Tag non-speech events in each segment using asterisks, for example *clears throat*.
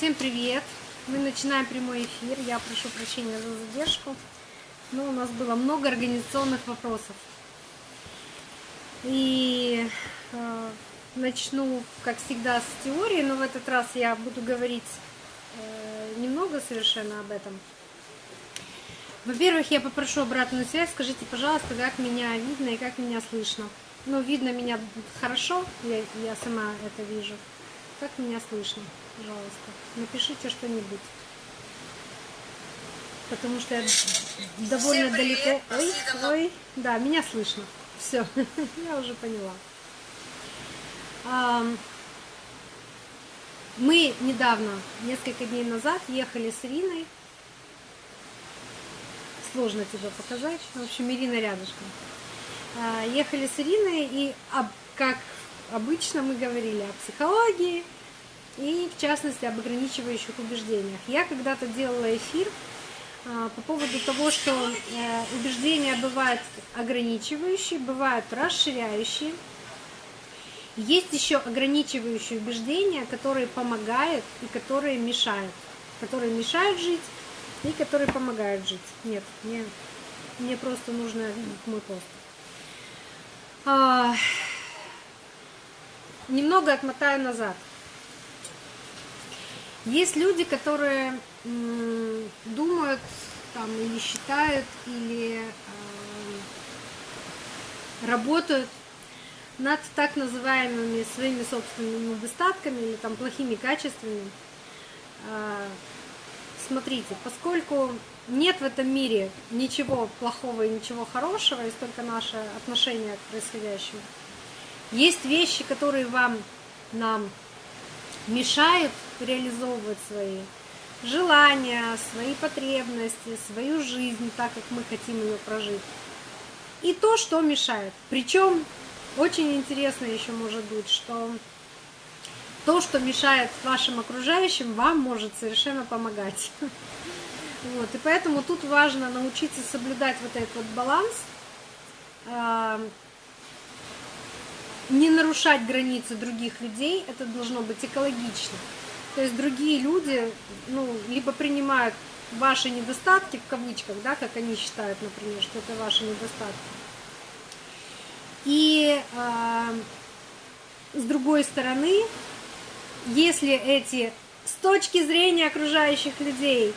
Всем привет! Мы начинаем прямой эфир. Я прошу прощения за задержку, но у нас было много организационных вопросов. И э, начну, как всегда, с теории, но в этот раз я буду говорить э, немного совершенно об этом. Во-первых, я попрошу обратную связь. Скажите, пожалуйста, как меня видно и как меня слышно. Ну, видно меня хорошо, я, я сама это вижу. Как меня слышно, пожалуйста? Напишите что-нибудь. Потому что я довольно далеко. Ой, ой, да, меня слышно. Все, *laughs* я уже поняла. Мы недавно, несколько дней назад, ехали с Ириной. Сложно тебе показать. В общем, Ирина рядышком. А, ехали с Ириной, и как обычно мы говорили о психологии и, в частности, об ограничивающих убеждениях. Я когда-то делала эфир а, по поводу того, что э, убеждения бывают ограничивающие, бывают расширяющие. Есть еще ограничивающие убеждения, которые помогают и которые мешают. Которые мешают жить и которые помогают жить. Нет, мне, мне просто нужно мой пост. А, немного отмотаю назад. Есть люди, которые думают там, или считают, или э, работают над так называемыми своими собственными недостатками или там плохими качествами. Э, смотрите, поскольку нет в этом мире ничего плохого и ничего хорошего, есть только наше отношение к происходящему, есть вещи, которые вам, нам мешают реализовывать свои желания, свои потребности, свою жизнь так, как мы хотим ее прожить. И то, что мешает. Причем очень интересно еще может быть, что то, что мешает вашим окружающим, вам может совершенно помогать. *laughs* Вот, и поэтому тут важно научиться соблюдать вот этот вот баланс, не нарушать границы других людей, это должно быть экологично. То есть другие люди, ну, либо принимают ваши недостатки, в кавычках, да, как они считают, например, что это ваши недостатки. И э, с другой стороны, если эти с точки зрения окружающих людей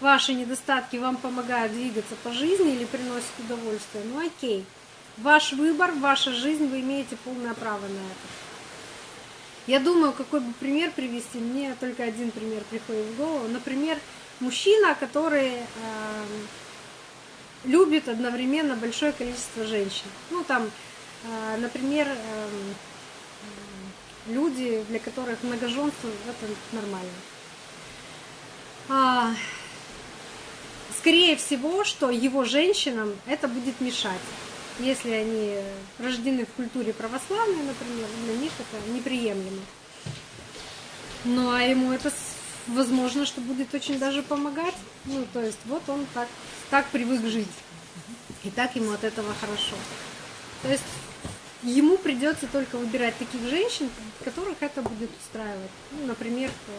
ваши недостатки вам помогают двигаться по жизни или приносят удовольствие, ну окей. Ваш выбор, ваша жизнь, вы имеете полное право на это. Я думаю, какой бы пример привести, мне только один пример приходит в голову. Например, мужчина, который э, любит одновременно большое количество женщин. Ну, там, э, например, э, люди, для которых многоженство это нормально. А, скорее всего, что его женщинам это будет мешать если они рождены в культуре православной, например, для них это неприемлемо. Ну а ему это возможно, что будет очень даже помогать. Ну, то есть вот он так, так привык жить. И так ему от этого хорошо. То есть ему придется только выбирать таких женщин, которых это будет устраивать. Ну, например, э,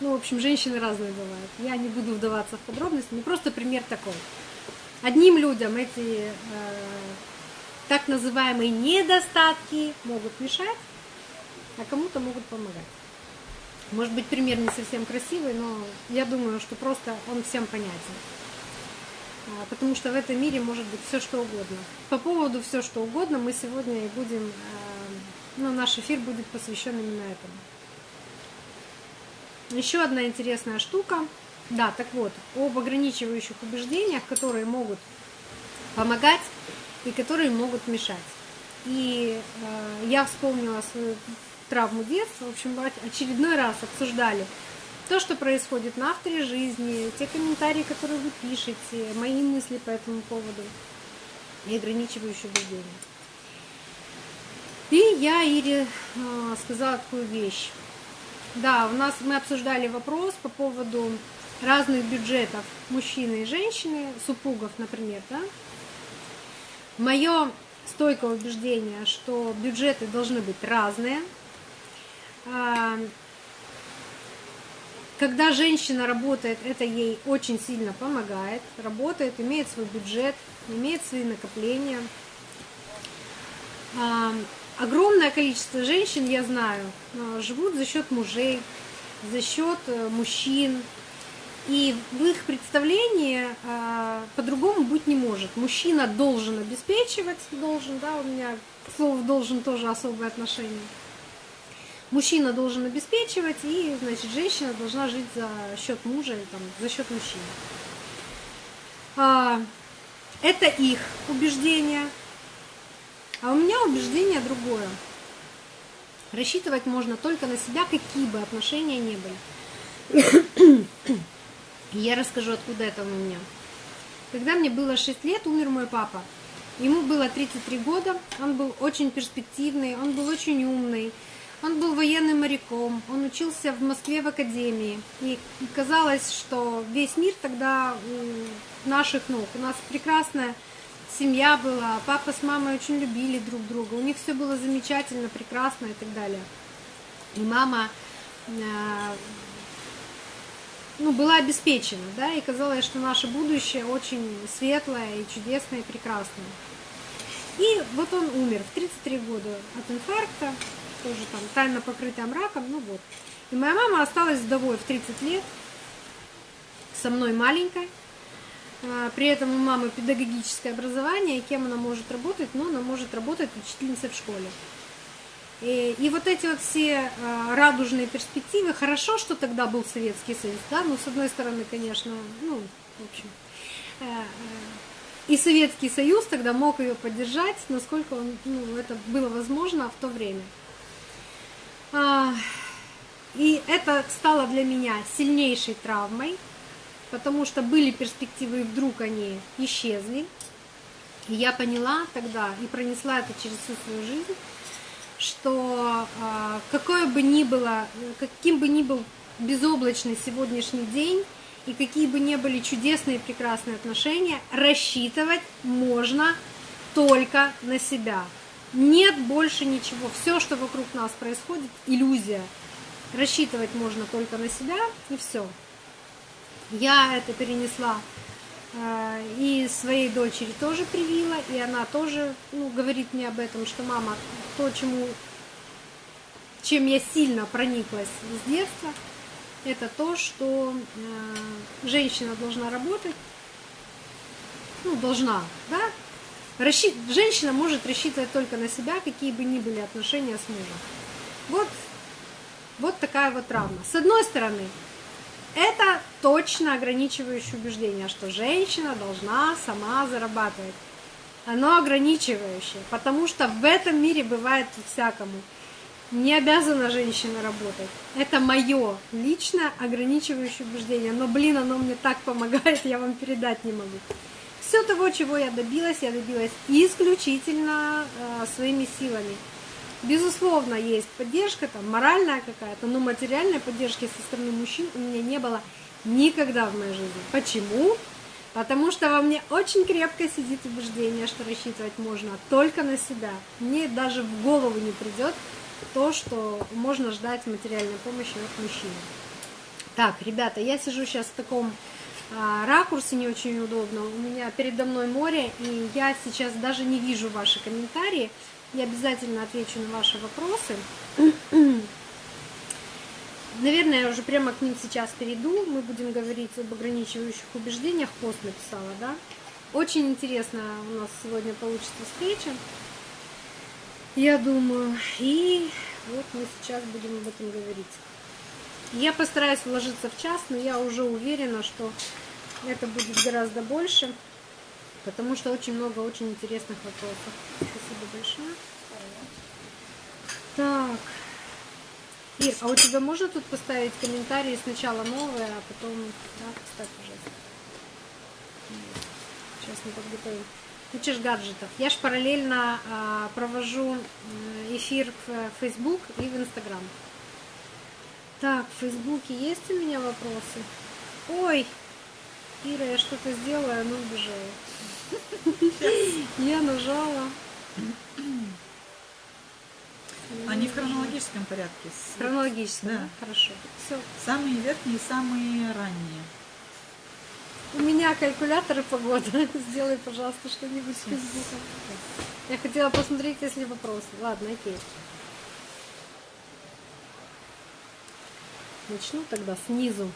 ну, в общем, женщины разные бывают. Я не буду вдаваться в подробности, не просто пример такой. Одним людям эти э, так называемые недостатки могут мешать, а кому-то могут помогать. Может быть, пример не совсем красивый, но я думаю, что просто он всем понятен. А, потому что в этом мире может быть все что угодно. По поводу все что угодно мы сегодня и будем, э, ну, наш эфир будет посвящен именно этому. Еще одна интересная штука – да, так вот, об ограничивающих убеждениях, которые могут помогать и которые могут мешать. И э, я вспомнила свою травму детства. В общем, очередной раз обсуждали то, что происходит на авторе жизни, те комментарии, которые вы пишете, мои мысли по этому поводу и ограничивающие убеждения. И я Ире э, сказала такую вещь. Да, у нас мы обсуждали вопрос по поводу разных бюджетов мужчины и женщины, супругов, например, да, мое стойкое убеждение, что бюджеты должны быть разные. А, когда женщина работает, это ей очень сильно помогает. Работает, имеет свой бюджет, имеет свои накопления. А, огромное количество женщин, я знаю, а, живут за счет мужей, за счет э, мужчин. И в их представлении а, по-другому быть не может. Мужчина должен обеспечивать, должен, да, у меня слово должен тоже особое отношение мужчина должен обеспечивать, и, значит, женщина должна жить за счет мужа или там, за счет мужчины. А, это их убеждение, а у меня убеждение другое. Рассчитывать можно только на себя, какие бы отношения не были. Я расскажу, откуда это у меня. Когда мне было 6 лет, умер мой папа. Ему было 33 года, он был очень перспективный, он был очень умный, он был военным моряком, он учился в Москве в академии. И казалось, что весь мир тогда наших ног. У нас прекрасная семья была, папа с мамой очень любили друг друга, у них все было замечательно, прекрасно и так далее. И мама э, ну, была обеспечена, да, и казалось, что наше будущее очень светлое и чудесное и прекрасное. И вот он умер в 33 года от инфаркта, тоже там тайно покрытая мраком, ну вот. И моя мама осталась вдовой в 30 лет, со мной маленькой. А, при этом у мамы педагогическое образование, и кем она может работать? Ну, она может работать учительницей в школе. И, и вот эти вот все а, радужные перспективы, хорошо, что тогда был Советский Союз, да, ну, с одной стороны, конечно, ну, в общем, э, э, и Советский Союз тогда мог ее поддержать, насколько он, ну, это было возможно в то время. А, и это стало для меня сильнейшей травмой, потому что были перспективы, и вдруг они исчезли. И я поняла тогда и пронесла это через всю свою жизнь, что а, какое бы ни было, каким бы ни был безоблачный сегодняшний день, и какие бы ни были чудесные и прекрасные отношения, рассчитывать можно только на себя. Нет больше ничего. Все, что вокруг нас происходит, иллюзия. Рассчитывать можно только на себя, и все. Я это перенесла и своей дочери тоже привила, и она тоже ну, говорит мне об этом, что мама, то, чему, чем я сильно прониклась с детства, это то, что э, женщина должна работать, ну, должна, да, Расщи... Женщина может рассчитывать только на себя, какие бы ни были отношения с мужем. Вот, вот такая вот травма. С одной стороны, это точно ограничивающее убеждение, что женщина должна сама зарабатывать. Оно ограничивающее, потому что в этом мире бывает всякому. Не обязана женщина работать. Это мое личное ограничивающее убеждение. Но, блин, оно мне так помогает, *laughs* я вам передать не могу. Все того, чего я добилась, я добилась исключительно э, своими силами. Безусловно, есть поддержка, там, моральная какая-то, но материальной поддержки со стороны мужчин у меня не было никогда в моей жизни. Почему? Потому что во мне очень крепко сидит убеждение, что рассчитывать можно только на себя. Мне даже в голову не придет то, что можно ждать материальной помощи от мужчины. Так, ребята, я сижу сейчас в таком а, ракурсе не очень удобно. У меня передо мной море, и я сейчас даже не вижу ваши комментарии. Я обязательно отвечу на ваши вопросы. *clears throat* Наверное, я уже прямо к ним сейчас перейду. Мы будем говорить об ограничивающих убеждениях. Пост написала, да? Очень интересно у нас сегодня получится встреча. Я думаю. И вот мы сейчас будем об этом говорить. Я постараюсь вложиться в час, но я уже уверена, что это будет гораздо больше, потому что очень много очень интересных вопросов. Спасибо большое. Так. Ир, а у тебя можно тут поставить комментарии сначала новые, а потом... Да, поставь, пожалуйста. Сейчас мы подготовим. Куча гаджетов. Я ж параллельно а, провожу эфир в Facebook и в Instagram. Так, в Фейсбуке есть у меня вопросы? Ой, Ира, я что-то сделала, оно убежало. Я нажала. Они в хронологическом порядке. В хронологическом, да. Да. Хорошо. Все. Самые верхние и самые ранние. У меня калькуляторы погоды. *laughs* Сделай, пожалуйста, что-нибудь с Фейсбуком. Я хотела посмотреть, если вопросы. Ладно, окей. Начну тогда снизу.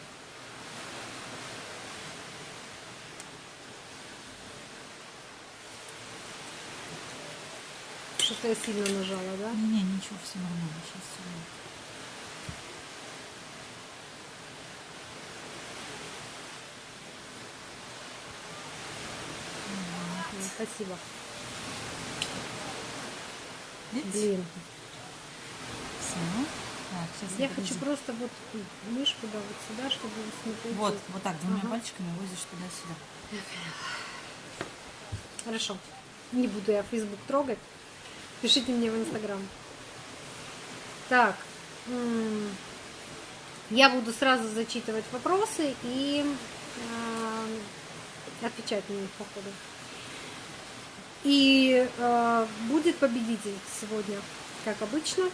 Что-то я сильно нажала, да? Не, не, ничего, все нормально. Сейчас все Спасибо. Видите? Блин. Все. Так, сейчас Я хочу просто вот мышку, да, вот сюда, чтобы смотреть. Вот, вот так, двумя Ага. пальчиками возишь туда-сюда. Хорошо. Не буду я Facebook трогать. Пишите мне в Инстаграм. Так. Я буду сразу зачитывать вопросы и э, отвечать на них по ходу. И э, будет победитель сегодня, как обычно.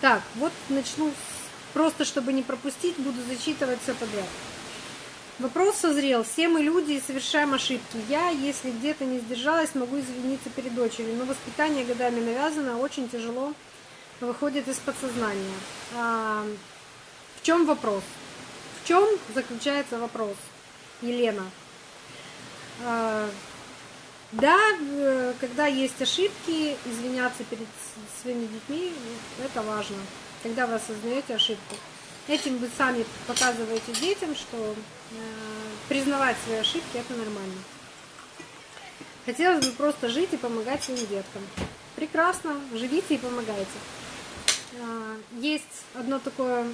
Так, вот начну просто, чтобы не пропустить, буду зачитывать все подряд. Вопрос созрел. Все мы люди и совершаем ошибки. Я, если где-то не сдержалась, могу извиниться перед дочерью. Но воспитание годами навязано, очень тяжело выходит из подсознания. А, в чем вопрос? В чем заключается вопрос, Елена? А, да, э, когда есть ошибки, извиняться перед своими детьми, это важно. Когда вы осознаете ошибку. Этим вы сами показываете детям, что признавать свои ошибки это нормально. Хотелось бы просто жить и помогать своим деткам. Прекрасно, живите и помогайте. А, Есть одно такое,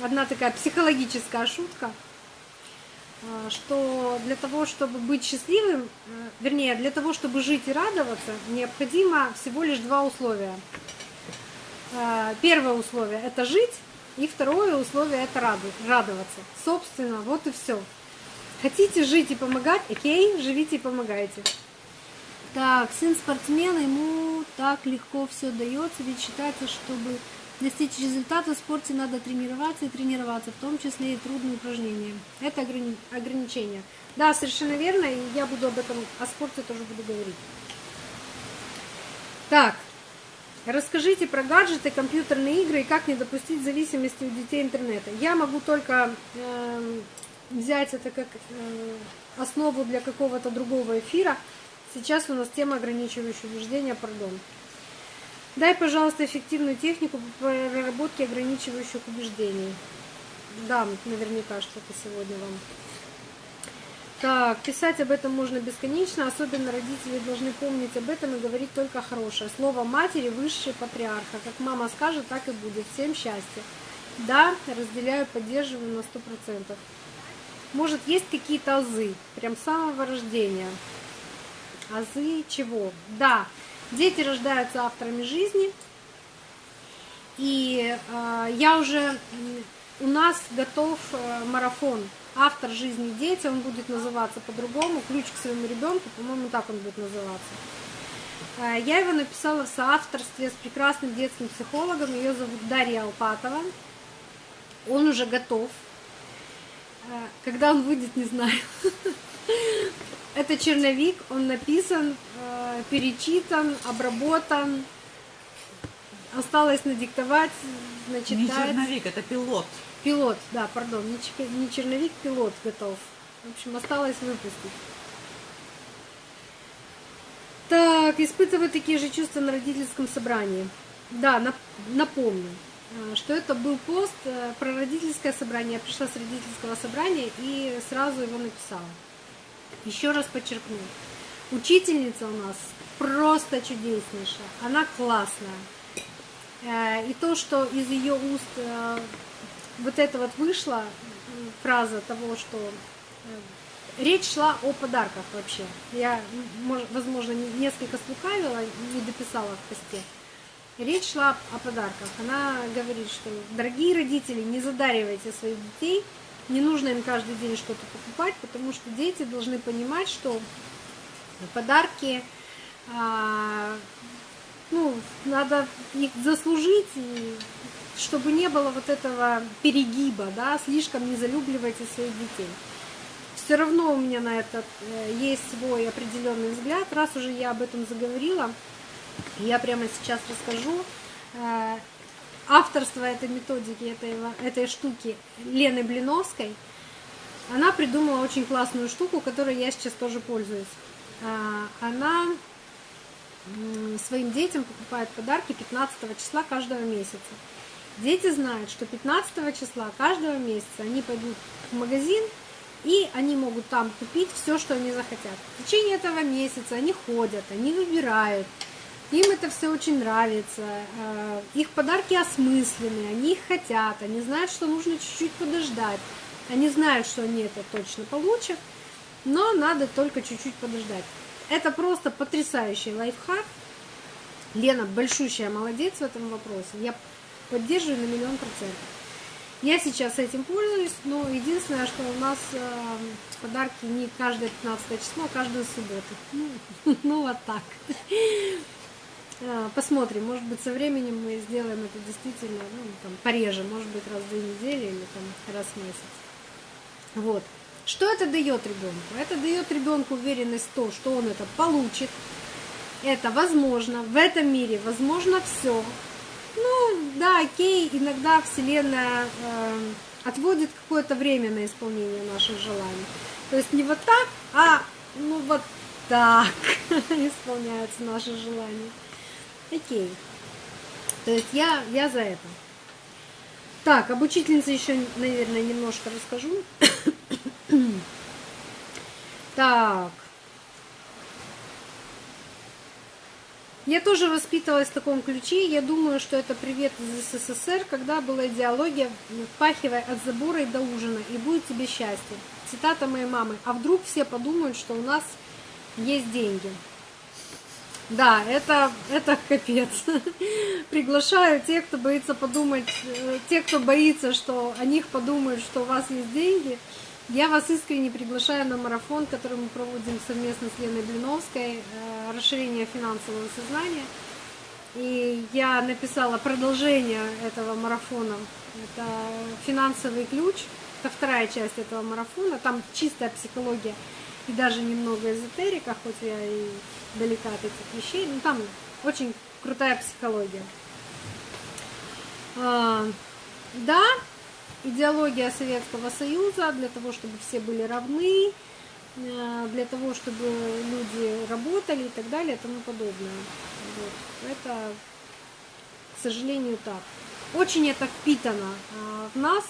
одна такая психологическая шутка, а, что для того, чтобы быть счастливым, э, вернее, для того, чтобы жить и радоваться, необходимо всего лишь два условия. Первое условие – это жить, и второе условие – это радоваться. Собственно, вот и все. Хотите жить и помогать? Окей, живите и помогайте. Так, сын спортсмена, ему так легко все дается, ведь считается, чтобы достичь результата в спорте надо тренироваться и тренироваться, в том числе и трудные упражнения. Это ограни- ограничение. Да, совершенно верно, и я буду об этом, о спорте тоже буду говорить. Так, расскажите про гаджеты, компьютерные игры и как не допустить зависимости у детей интернета. Я могу только эм, взять это как э, основу для какого-то другого эфира. Сейчас у нас тема ограничивающего убеждения, пардон. Дай, пожалуйста, эффективную технику по проработке ограничивающих убеждений. Да, наверняка что-то сегодня вам. Так, писать об этом можно бесконечно, особенно родители должны помнить об этом и говорить только хорошее. Слово матери высшее патриарха. Как мама скажет, так и будет. Всем счастья. Да, разделяю, поддерживаю на 100%. Может, есть какие-то азы, прям с самого рождения. Азы чего? Да, дети рождаются авторами жизни. И э, я уже, у нас готов э, марафон «Автор жизни дети», он будет называться по-другому, «Ключ к своему ребенку», по-моему, так он будет называться. Э, я его написала в соавторстве с прекрасным детским психологом, ее зовут Дарья Алпатова. Он уже готов. Э, Когда он выйдет, не знаю. *laughs* Это черновик, он написан, э, перечитан, обработан. Осталось надиктовать, Не начитать. черновик, это пилот. Пилот, да, пардон, не, черновик, пилот готов. В общем, осталось выпустить. Так, испытываю такие же чувства на родительском собрании. Да, нап- напомню, э, что это был пост э, про родительское собрание. Я пришла с родительского собрания и сразу его написала. Еще раз подчеркну. Учительница у нас просто чудеснейшая. Она классная. Э, И то, что из ее уст вот это вот вышла фраза того, что э, речь шла о подарках вообще. Я, возможно, не- несколько слукавила, не дописала в посте. Речь шла о подарках. Она говорит, что дорогие родители, не задаривайте своих детей, не нужно им каждый день что-то покупать, потому что дети должны понимать, что подарки а, ну, надо их заслужить, и чтобы не было вот этого перегиба, да, слишком не залюбливайте своих детей. Все равно у меня на это э, есть свой определенный взгляд. Раз уже я об этом заговорила, я прямо сейчас расскажу. Э, Авторство этой методики, этой, этой штуки Лены Блиновской, она придумала очень классную штуку, которой я сейчас тоже пользуюсь. А, Она своим детям покупает подарки 15 числа каждого месяца. Дети знают, что 15 числа каждого месяца они пойдут в магазин, и они могут там купить все, что они захотят. В течение этого месяца они ходят, они выбирают, им это все очень нравится, э, их подарки осмысленные, они их хотят, они знают, что нужно чуть-чуть подождать, они знают, что они это точно получат, но надо только чуть-чуть подождать. Это просто потрясающий лайфхак. Лена большущая молодец в этом вопросе. Я поддерживаю на миллион процентов. Я сейчас этим пользуюсь, но единственное, что у нас э, подарки не каждое 15 число, а каждую субботу. Ну, *laughs* ну вот так. Э, Посмотрим, может быть, со временем мы сделаем это действительно ну, там, пореже, может быть, раз в две недели или там, раз в месяц. Вот. Что это дает ребенку? Это дает ребенку уверенность в том, что он это получит. Это возможно. В этом мире возможно все. Ну, да, окей, иногда Вселенная э, отводит какое-то время на исполнение наших желаний. То есть не вот так, а ну вот так *laughs* исполняются наши желания. Окей. То есть я, я за это. Так, об учительнице еще, наверное, немножко расскажу. *coughs* так. Я тоже воспитывалась в таком ключе. Я думаю, что это привет из СССР, когда была идеология «пахивай от забора и до ужина, и будет тебе счастье». Цитата моей мамы. А вдруг все подумают, что у нас есть деньги. Да, это, это капец. *laughs* Приглашаю тех, кто боится подумать, э, те, кто боится, что о них подумают, что у вас есть деньги. Я вас искренне приглашаю на марафон, который мы проводим совместно с Леной Блиновской, э, расширение финансового сознания. И я написала продолжение этого марафона. Это финансовый ключ. Это вторая часть этого марафона. Там чистая психология и даже немного эзотерика, хоть я и далека от этих вещей. Но там очень крутая психология. А, да, идеология Советского Союза для того, чтобы все были равны, э, для того, чтобы люди работали и так далее и тому подобное. Вот. Это, к сожалению, так. Очень это впитано а, в нас,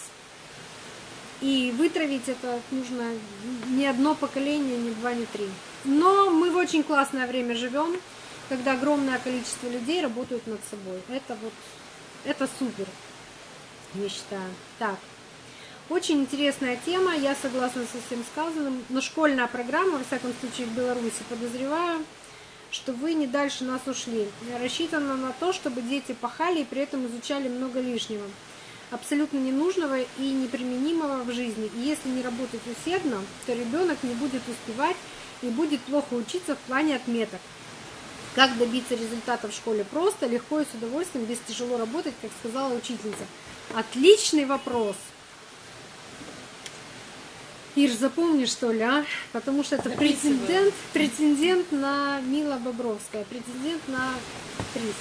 и вытравить это нужно не одно поколение, не два, не три. Но мы в очень классное время живем, когда огромное количество людей работают над собой. Это вот, это супер я считаю. Так, очень интересная тема, я согласна со всем сказанным, но школьная программа, во всяком случае, в Беларуси, подозреваю, что вы не дальше нас ушли. Рассчитана на то, чтобы дети пахали и при этом изучали много лишнего, абсолютно ненужного и неприменимого в жизни. И если не работать усердно, то ребенок не будет успевать и будет плохо учиться в плане отметок. Как добиться результатов в школе просто, легко и с удовольствием, без тяжело работать, как сказала учительница. Отличный вопрос. Ир, запомни, что ли, а? Потому что это претендент, претендент на Мила Бобровская, претендент на приз.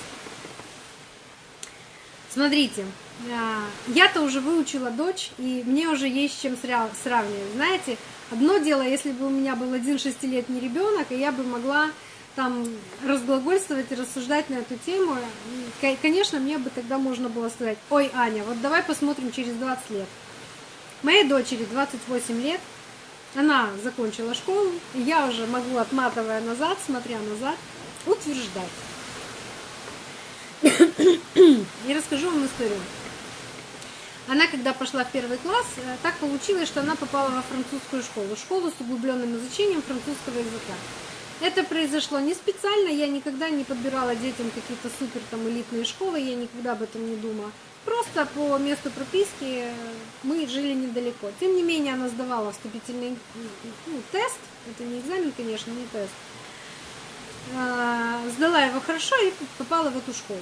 Смотрите, а, я-то уже выучила дочь, и мне уже есть с чем сравнивать. Знаете, одно дело, если бы у меня был один шестилетний ребенок, и я бы могла там разглагольствовать и рассуждать на эту тему, конечно, мне бы тогда можно было сказать, ой, Аня, вот давай посмотрим через 20 лет. Моей дочери 28 лет, она закончила школу, и я уже могу, отматывая назад, смотря назад, утверждать. *coughs* И расскажу вам историю. Она, когда пошла в первый класс, э, так получилось, что она попала во французскую школу, школу с углубленным изучением французского языка. Это произошло не специально, я никогда не подбирала детям какие-то супер там элитные школы, я никогда об этом не думала. Просто по месту прописки мы жили недалеко. Тем не менее, она сдавала вступительный ну, тест, это не экзамен, конечно, не тест. а, сдала его хорошо и попала в эту школу.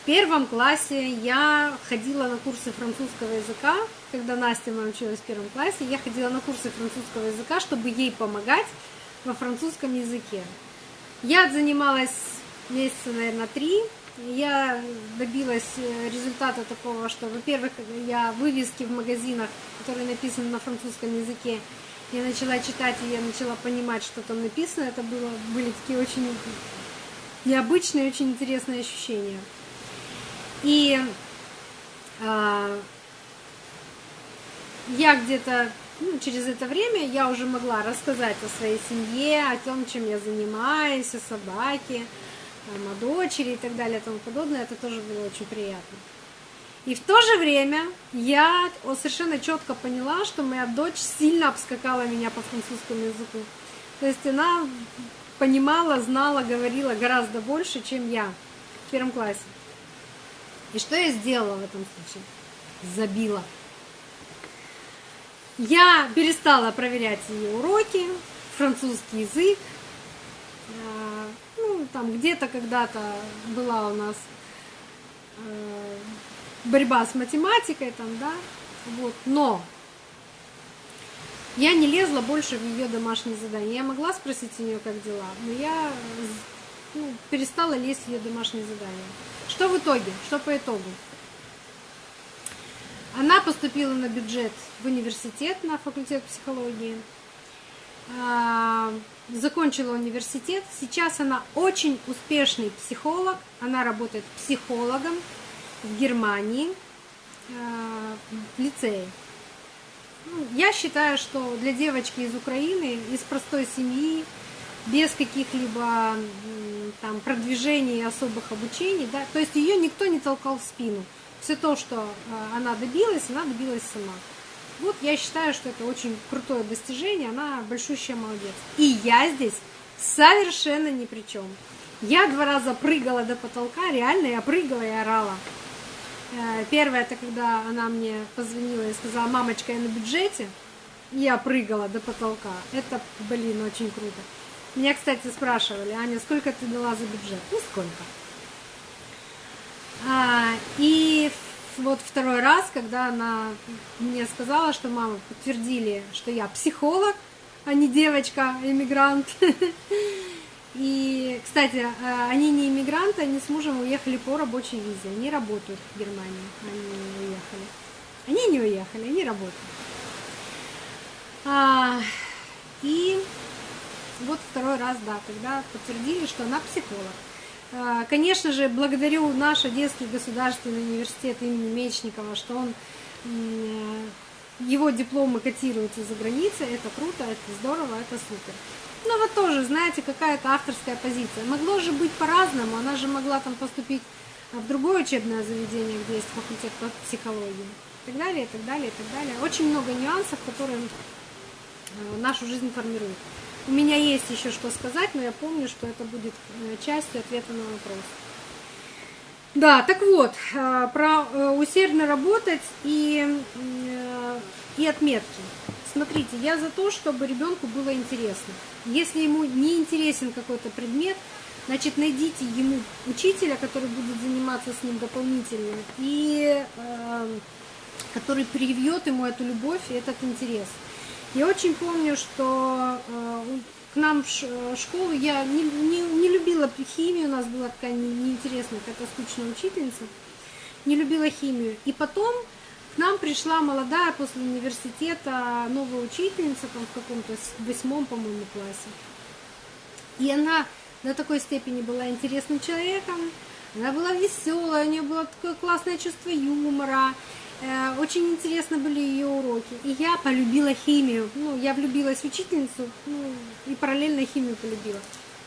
В первом классе я ходила на курсы французского языка, когда Настя моя училась в первом классе, я ходила на курсы французского языка, чтобы ей помогать во французском языке. Я занималась месяца, наверное, три. Я добилась э, результата такого, что, во-первых, я вывески в магазинах, которые написаны на французском языке, я начала читать, и я начала понимать, что там написано. Это было, были такие очень необычные, очень интересные ощущения. И а, я где-то ну, через это время я уже могла рассказать о своей семье, о том, чем я занимаюсь, о собаке, там, о дочери и так далее и тому подобное. Это тоже было очень приятно. И в то же время я совершенно четко поняла, что моя дочь сильно обскакала меня по французскому языку. То есть она понимала, знала, говорила гораздо больше, чем я в первом классе. И что я сделала в этом случае? Забила. Я перестала проверять ее уроки, французский язык. А, ну, там где-то когда-то была у нас э, борьба с математикой, там, да, вот, но я не лезла больше в ее домашние задания. Я могла спросить у нее, как дела, но я ну, перестала лезть в ее домашние задания. Что в итоге? Что по итогу? Она поступила на бюджет в университет, на факультет психологии. А, закончила университет. Сейчас она очень успешный психолог. Она работает психологом в Германии, а, в лицее. Ну, я считаю, что для девочки из Украины, из простой семьи, без каких-либо там продвижений особых обучений, да, то есть ее никто не толкал в спину. Все то, что а, она добилась, она добилась сама. Вот я считаю, что это очень крутое достижение, она большущая молодец. И я здесь совершенно ни при чем. Я два раза прыгала до потолка, реально я прыгала и орала. Э, первое, это когда она мне позвонила и сказала, мамочка, я на бюджете, я прыгала до потолка. Это, блин, очень круто. Меня, кстати, спрашивали, Аня, сколько ты дала за бюджет? Ну, сколько? А, и вот второй раз, когда она мне сказала, что мама подтвердили, что я психолог, а не девочка, иммигрант. *laughs* И, кстати, а, они не иммигранты, они с мужем уехали по рабочей визе. Они работают в Германии. Они уехали. Они не уехали, они работают. А, и вот второй раз, да, когда подтвердили, что она психолог. А, конечно же, благодарю наш Одесский государственный университет имени Мечникова, что он э, его дипломы котируются за границей, это круто, это здорово, это супер. Но вот тоже, знаете, какая-то авторская позиция. Могло же быть по-разному, она же могла там поступить в другое учебное заведение, где есть факультет по психологии, и так далее, и так далее, и так далее. Очень много нюансов, которые э, нашу жизнь формируют. У меня есть еще что сказать, но я помню, что это будет э, частью ответа на вопрос. Да, так вот, э, про э, усердно работать и, и отметки. Смотрите, я за то, чтобы ребенку было интересно. Если ему не интересен какой-то предмет, значит, найдите ему учителя, который будет заниматься с ним дополнительно, и который привьет ему эту любовь и этот интерес. Я очень помню, что э, к нам в э, школу я не, не, не любила химию, у нас была такая неинтересная, какая-то скучная учительница, не любила химию. И потом к нам пришла молодая после университета новая учительница там в каком-то восьмом, по-моему, классе. И она до такой степени была интересным человеком, она была веселая, у нее было такое классное чувство юмора. Э, очень интересны были ее уроки. И я полюбила химию. Ну, я влюбилась в учительницу, ну, и параллельно химию полюбила.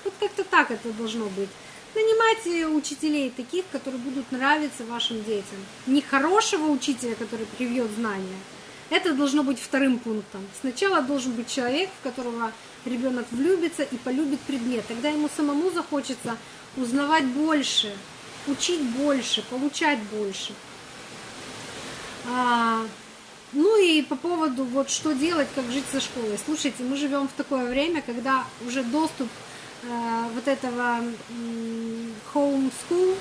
Вот как-то так это должно быть. Нанимайте учителей таких, которые будут нравиться вашим детям. Не хорошего учителя, который привьет знания. Это должно быть вторым пунктом. Сначала должен быть человек, в которого ребенок влюбится и полюбит предмет. Тогда ему самому захочется узнавать больше, учить больше, получать больше. А, Ну и по поводу вот что делать, как жить со школой. Слушайте, мы живем в такое время, когда уже доступ э, вот этого м, home school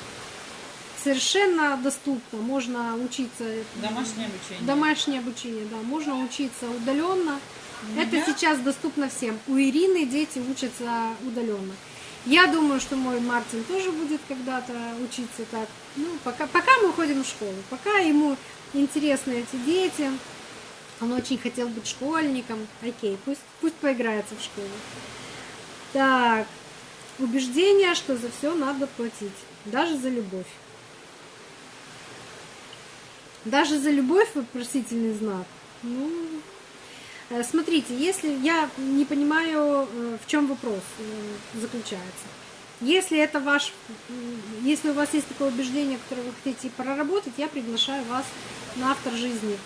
совершенно доступно. Можно учиться Домашнее обучение. домашнее обучение, да, можно учиться удаленно. У Это меня- сейчас доступно всем. У Ирины дети учатся удаленно. Я думаю, что мой Мартин тоже будет когда-то учиться так. Ну, пока, пока мы ходим в школу, пока ему интересны эти дети. Он очень хотел быть школьником. Окей, пусть, пусть поиграется в школу. Так, убеждение, что за все надо платить, даже за любовь. Даже за любовь вопросительный знак. Ну, э, смотрите, если я не понимаю, э, в чем вопрос э, заключается. Если это ваш, если у вас есть такое убеждение, которое вы хотите проработать, я приглашаю вас на автор жизни.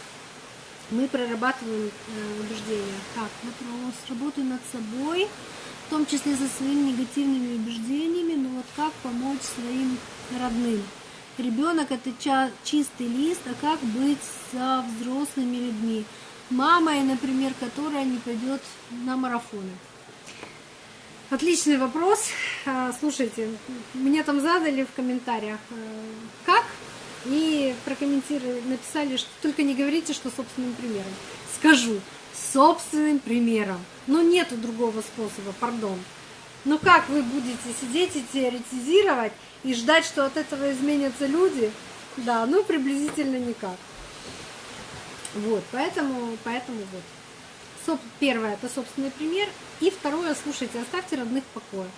Мы прорабатываем э, убеждения. Так, вопрос. Работаю над собой, в том числе со своими негативными убеждениями, но вот как помочь своим родным? Ребенок это чистый лист, а как быть со взрослыми людьми? Мамой, например, которая не пойдет на марафоны. Отличный вопрос. А, Слушайте, мне там задали в комментариях, э, и прокомментировали, написали, что только не говорите, что собственным примером. Скажу, собственным примером. Но нету другого способа, пардон. Ну как вы будете сидеть и теоретизировать и ждать, что от этого изменятся люди? Да, ну приблизительно никак. Вот, поэтому, поэтому вот. Соп- Первое это собственный пример. И второе, слушайте, оставьте родных в покое.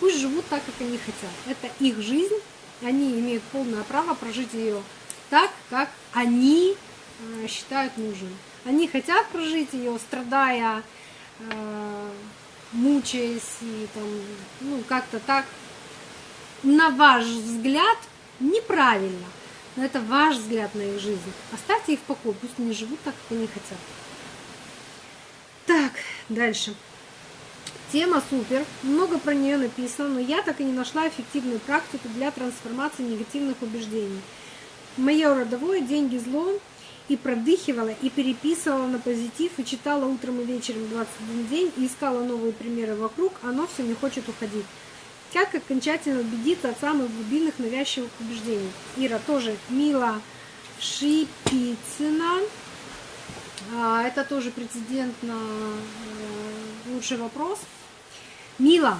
Пусть живут так, как они хотят. Это их жизнь. Они имеют полное право прожить ее так, как они э, считают нужным. Они хотят прожить ее, страдая, э, мучаясь и там, ну, как-то так, на ваш взгляд, неправильно. Но это ваш взгляд на их жизнь. Оставьте их в покое, пусть они живут так, как они хотят. Так, дальше. Тема супер, много про нее написано, но я так и не нашла эффективную практику для трансформации негативных убеждений. Мое родовое деньги зло и продыхивала, и переписывала на позитив, и читала утром и вечером 21 день, и искала новые примеры вокруг, оно все не хочет уходить. Как окончательно убедиться от самых глубинных навязчивых убеждений? Ира тоже Мила Шипицына. А, Это тоже прецедент на э, лучший вопрос. Мила,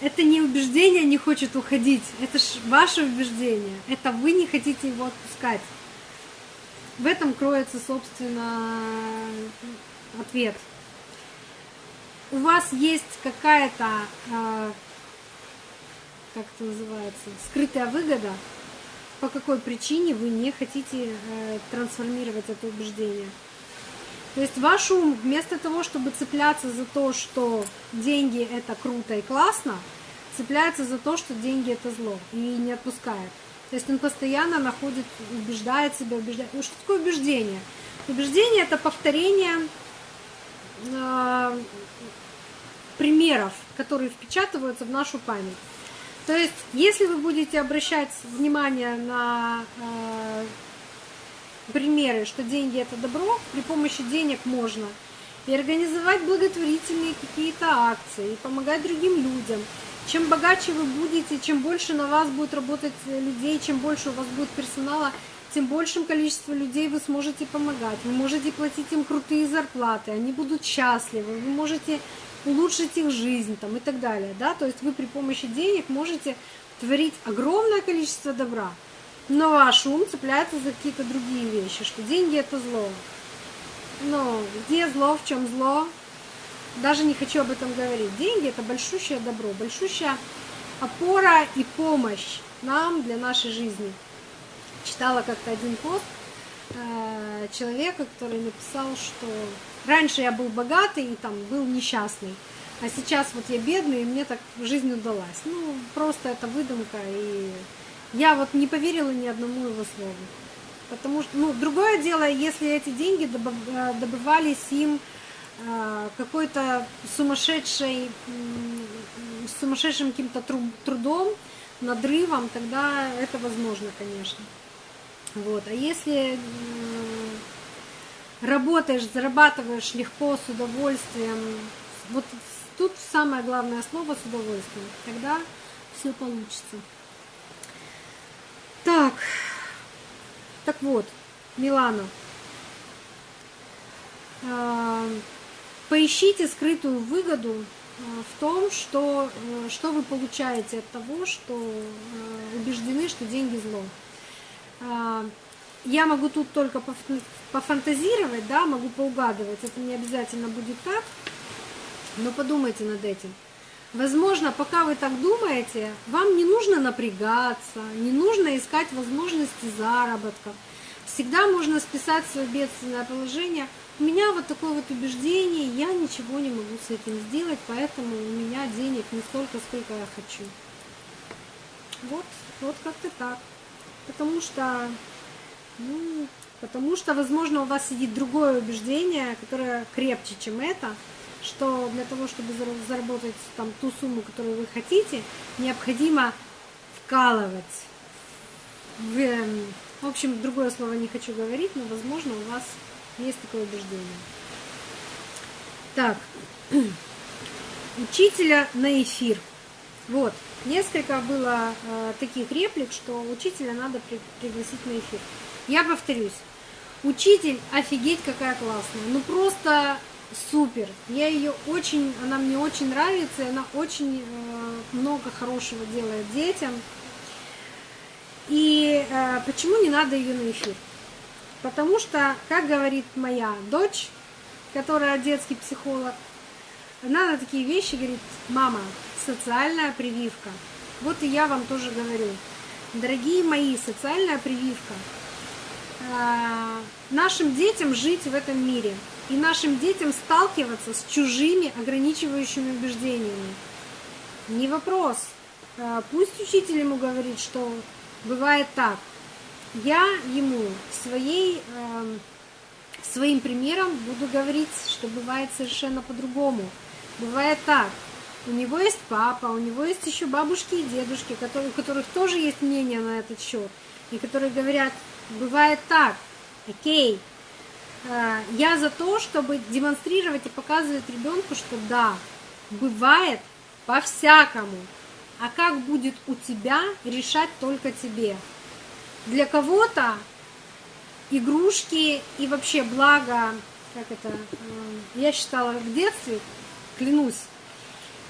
это не убеждение не хочет уходить, это ж ваше убеждение, это вы не хотите его отпускать. В этом кроется, собственно, ответ. У вас есть какая-то, э, как это называется, скрытая выгода, по какой причине вы не хотите э, трансформировать это убеждение. То есть ваш ум, вместо того, чтобы цепляться за то, что деньги это круто и классно, цепляется за то, что деньги это зло и не отпускает. То есть он постоянно находит, убеждает себя, убеждает. Ну, что такое убеждение? Убеждение это повторение э, примеров, которые впечатываются в нашу память. То есть, если вы будете обращать внимание на э, примеры, что деньги это добро, при помощи денег можно и организовать благотворительные какие-то акции, и помогать другим людям. Чем богаче вы будете, чем больше на вас будет работать людей, чем больше у вас будет персонала, тем большим количеством людей вы сможете помогать. Вы можете платить им крутые зарплаты, они будут счастливы, вы можете улучшить их жизнь там, и так далее. Да? То есть вы при помощи денег можете творить огромное количество добра. Но ваш ум цепляется за какие-то другие вещи, что деньги это зло. Но где зло, в чем зло? Даже не хочу об этом говорить. Деньги это большущее добро, большущая опора и помощь нам для нашей жизни. Читала как-то один пост э, человека, который написал, что раньше я был богатый и там был несчастный, а сейчас вот я бедный, и мне так жизнь удалась. Ну, просто это выдумка, и я вот не поверила ни одному его слову. Потому что, ну, другое дело, если эти деньги э, добывались им э, какой-то сумасшедшей, сумасшедшим каким-то тру- трудом, надрывом, тогда это возможно, конечно. Вот. А если м, работаешь, зарабатываешь легко, с удовольствием. Вот тут самое главное слово с удовольствием. Тогда все получится. Так, так вот, Милана, а, поищите скрытую выгоду а, в том, что, э, что вы получаете от того, что э, убеждены, что деньги зло. А, я могу тут только пофантазировать, да, могу поугадывать, это не обязательно будет так, но подумайте над этим. Возможно, пока вы так думаете, вам не нужно напрягаться, не нужно искать возможности заработка. Всегда можно списать свое бедственное положение. У меня вот такое вот убеждение, я ничего не могу с этим сделать, поэтому у меня денег не столько, сколько я хочу. Вот, вот как-то так. Потому что, ну, потому что, возможно, у вас сидит другое убеждение, которое крепче, чем это, что для того, чтобы заработать там ту сумму, которую вы хотите, необходимо вкалывать. В, эм, в общем, другое слово не хочу говорить, но, возможно, у вас есть такое убеждение. Так, *clears throat* учителя на эфир. Вот, несколько было э, таких реплик, что учителя надо при, пригласить на эфир. Я повторюсь, учитель офигеть какая классная, ну просто супер. Я ее очень, она мне очень нравится, и она очень э, много хорошего делает детям. И э, почему не надо ее на эфир? Потому что, как говорит моя дочь, которая детский психолог, она на такие вещи говорит, мама, социальная прививка. Вот и я вам тоже говорю, дорогие мои, социальная прививка. Э, нашим детям жить в этом мире и нашим детям сталкиваться с чужими ограничивающими убеждениями. Не вопрос. Э, пусть учитель ему говорит, что бывает так. Я ему своей, э, своим примером буду говорить, что бывает совершенно по-другому. Бывает так. У него есть папа, у него есть еще бабушки и дедушки, у которых тоже есть мнение на этот счет, и которые говорят, бывает так, окей, э, я за то, чтобы демонстрировать и показывать ребенку, что да, бывает по-всякому, а как будет у тебя, решать только тебе. Для кого-то игрушки и вообще благо, как это, э, я считала в детстве, клянусь,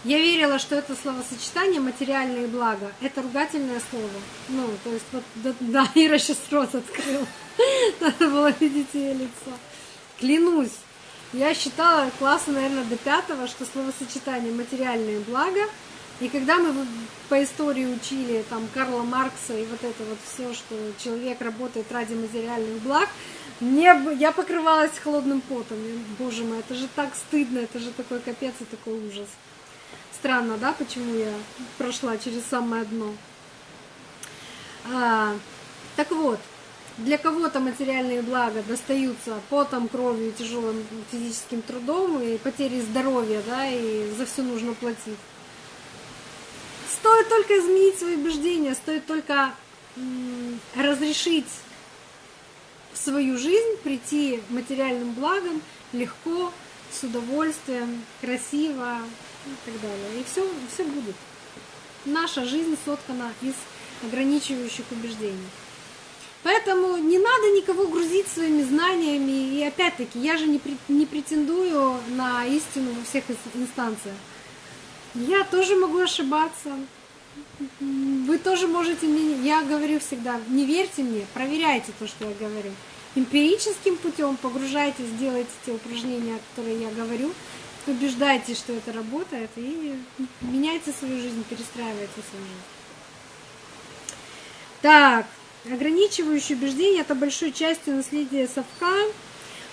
я верила, что это словосочетание материальные блага. Это ругательное слово. Ну, то есть вот, да, да *laughs* Ира сейчас рот открыла. *laughs* Надо было видеть ее лицо. Клянусь, я считала класса, наверное, до пятого, что словосочетание материальные блага и когда мы по истории учили там Карла Маркса и вот это вот все, что человек работает ради материальных благ, мне, я покрывалась холодным потом. Я, боже мой, это же так стыдно, это же такой капец и такой ужас. Странно, да, почему я прошла через самое дно. А, так вот, для кого-то материальные блага достаются потом, кровью, тяжелым физическим трудом и потерей здоровья, да, и за все нужно платить. Стоит только изменить свои убеждения, стоит только разрешить свою жизнь прийти материальным благом легко, с удовольствием, красиво и так далее. И все, все будет. Наша жизнь соткана из ограничивающих убеждений. Поэтому не надо никого грузить своими знаниями. И опять-таки, я же не, претендую на истину во всех инстанциях. Я тоже могу ошибаться. Вы тоже можете мне... Я говорю всегда, не верьте мне, проверяйте то, что я говорю. Эмпирическим путем погружайтесь, делайте те упражнения, которые я говорю, убеждайтесь, что это работает, и меняйте свою жизнь, перестраивайте свою жизнь. Так, ограничивающие убеждения – это большой частью наследия совка.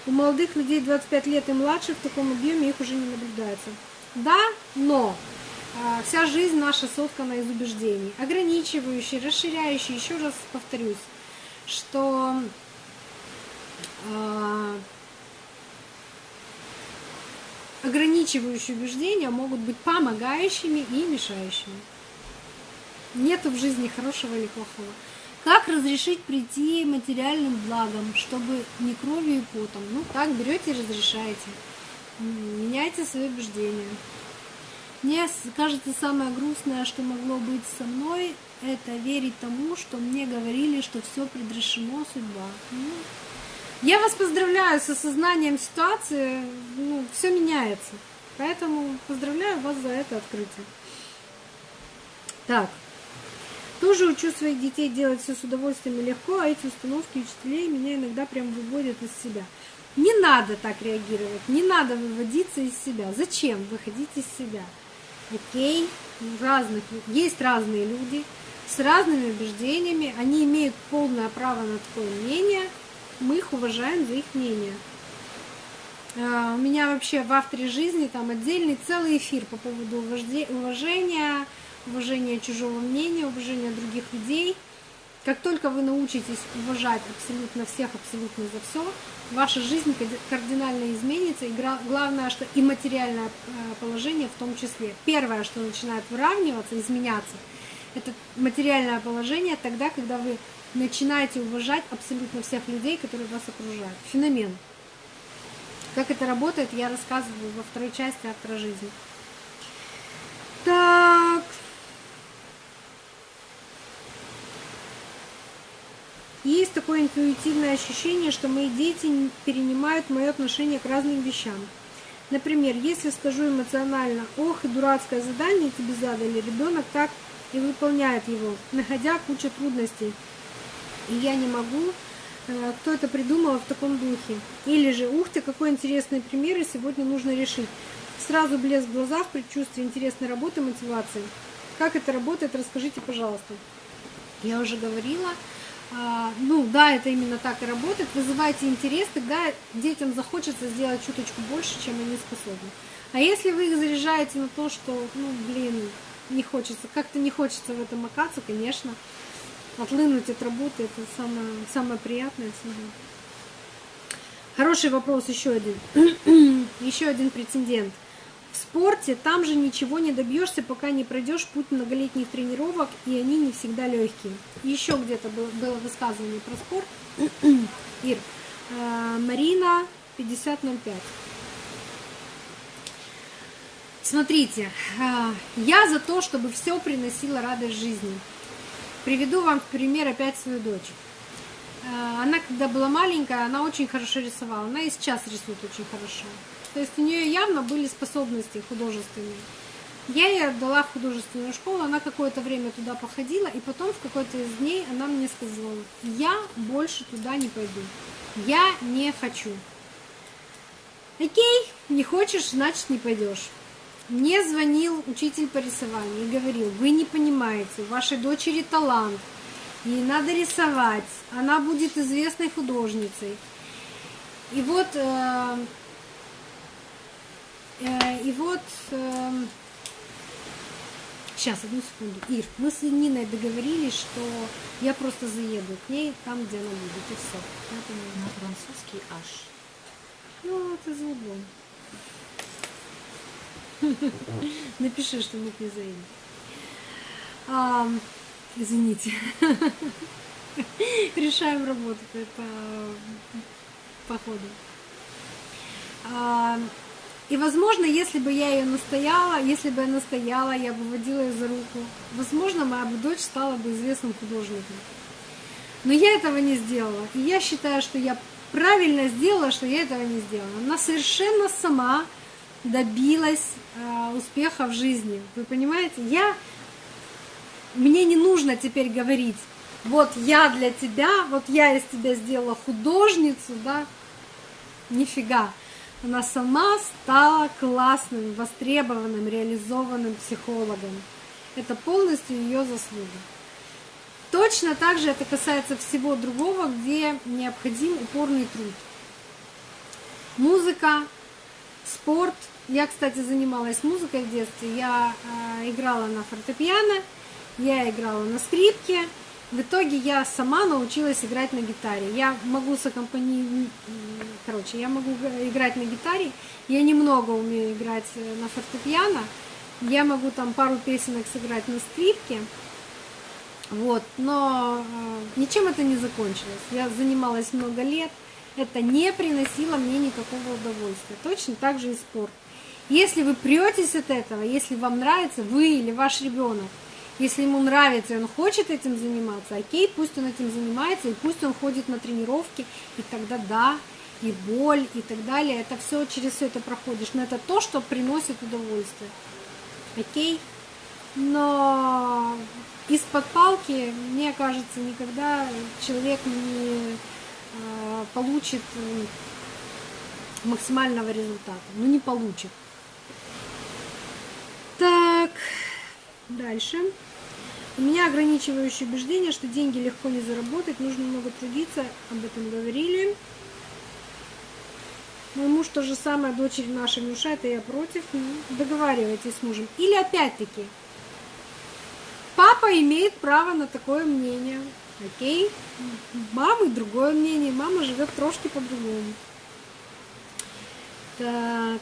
У молодых людей 25 лет и младше в таком объеме их уже не наблюдается. Да, но а, вся жизнь наша соткана из убеждений, ограничивающие, расширяющие. Еще раз повторюсь, что э, ограничивающие убеждения могут быть помогающими и мешающими. Нету в жизни хорошего или плохого. Как разрешить прийти материальным благом, чтобы не кровью и потом? Ну, так берете и разрешаете. Меняйте свои убеждения. Мне кажется, самое грустное, что могло быть со мной, это верить тому, что мне говорили, что все предрешено, судьба. Ну, я вас поздравляю с осознанием ситуации, ну, все меняется. Поэтому поздравляю вас за это открытие. Так, тоже учу своих детей делать все с удовольствием и легко, а эти установки учителей меня иногда прям выводят из себя. Не надо так реагировать, не надо выводиться из себя. Зачем выходить из себя? Окей, разных, есть разные люди с разными убеждениями, они имеют полное право на такое мнение, мы их уважаем за их мнение. А, У меня вообще в авторе жизни там отдельный целый эфир по поводу уважения, уважения чужого мнения, уважения других людей. Как только вы научитесь уважать абсолютно всех, абсолютно за все, ваша жизнь кардинально изменится. И главное, что и материальное э, положение в том числе. Первое, что начинает выравниваться, изменяться, это материальное положение тогда, когда вы начинаете уважать абсолютно всех людей, которые вас окружают. Феномен. Как это работает, я рассказываю во второй части автора жизни. Так. Есть такое интуитивное ощущение, что мои дети перенимают мое отношение к разным вещам. Например, если скажу эмоционально, ох, и дурацкое задание тебе задали, ребенок так и выполняет его, находя кучу трудностей. И я не могу, э, кто это придумал в таком духе. Или же, ух ты, какой интересный пример, и сегодня нужно решить. Сразу блеск в глазах, предчувствие интересной работы, мотивации. Как это работает, расскажите, пожалуйста. Я уже говорила, а, ну да, это именно так и работает. Вызывайте интерес, тогда детям захочется сделать чуточку больше, чем они способны. А если вы их заряжаете на то, что, ну, блин, не хочется, как-то не хочется в этом макаться, конечно, отлынуть от работы это самое, самое приятное всегда. Хороший вопрос, еще один. *clears throat* еще один претендент. В спорте там же ничего не добьешься, пока не пройдешь путь многолетних тренировок, и они не всегда легкие. Еще где-то было, высказывание про спорт. *clears throat* Ир, э, Марина 5005. Смотрите, э, я за то, чтобы все приносило радость жизни. Приведу вам в пример опять свою дочь. Э, Она, когда была маленькая, она очень хорошо рисовала. Она и сейчас рисует очень хорошо. То есть у нее явно были способности художественные. Я ей отдала в художественную школу, она какое-то время туда походила, и потом в какой-то из дней она мне сказала, я больше туда не пойду, я не хочу. Окей, не хочешь, значит не пойдешь. Мне звонил учитель по рисованию и говорил, вы не понимаете, у вашей дочери талант, ей надо рисовать, она будет известной художницей. И вот, э, э, и вот, э, сейчас, одну секунду, Ир, мы с Ниной договорились, что я просто заеду к ней там, где она будет, и все. На французский аж. Ну, это за углом. Напиши, что мы к ней заедем. А, извините. *laughs* Решаем работу это по ходу. А, и, возможно, если бы я ее настояла, если бы я настояла, я бы водила ее за руку, возможно, моя бы дочь стала бы известным художником. Но я этого не сделала. И я считаю, что я правильно сделала, что я этого не сделала. Она совершенно сама добилась э, успеха в жизни. Вы понимаете? Я мне не нужно теперь говорить, вот я для тебя, вот я из тебя сделала художницу, да? Нифига. Она сама стала классным, востребованным, реализованным психологом. Это полностью ее заслуга. Точно так же это касается всего другого, где необходим упорный труд. Музыка, спорт. Я, кстати, занималась музыкой в детстве. Я э, играла на фортепиано, я играла на скрипке. В итоге я сама научилась играть на гитаре. Я могу саккомпани... Короче, я могу играть на гитаре. Я немного умею играть на фортепиано. Я могу там пару песенок сыграть на скрипке. Вот, но э, ничем это не закончилось. Я занималась много лет, это не приносило мне никакого удовольствия. Точно так же и спорт. Если вы претесь от этого, если вам нравится, вы или ваш ребенок, если ему нравится и он хочет этим заниматься, окей, пусть он этим занимается, и пусть он ходит на тренировки, и тогда да, и боль, и так далее, это все, через все это проходишь, но это то, что приносит удовольствие, окей? Но из-под палки, мне кажется, никогда человек не э, получит максимального результата, ну не получит. Так, дальше. У меня ограничивающее убеждение, что деньги легко не заработать, нужно много трудиться, об этом говорили. Мой муж то же самое, дочери нашей внушает, и я против. Ну, договаривайтесь с мужем. Или опять-таки, папа имеет право на такое мнение. Окей? Мамы другое мнение, мама живет трошки по-другому. Так.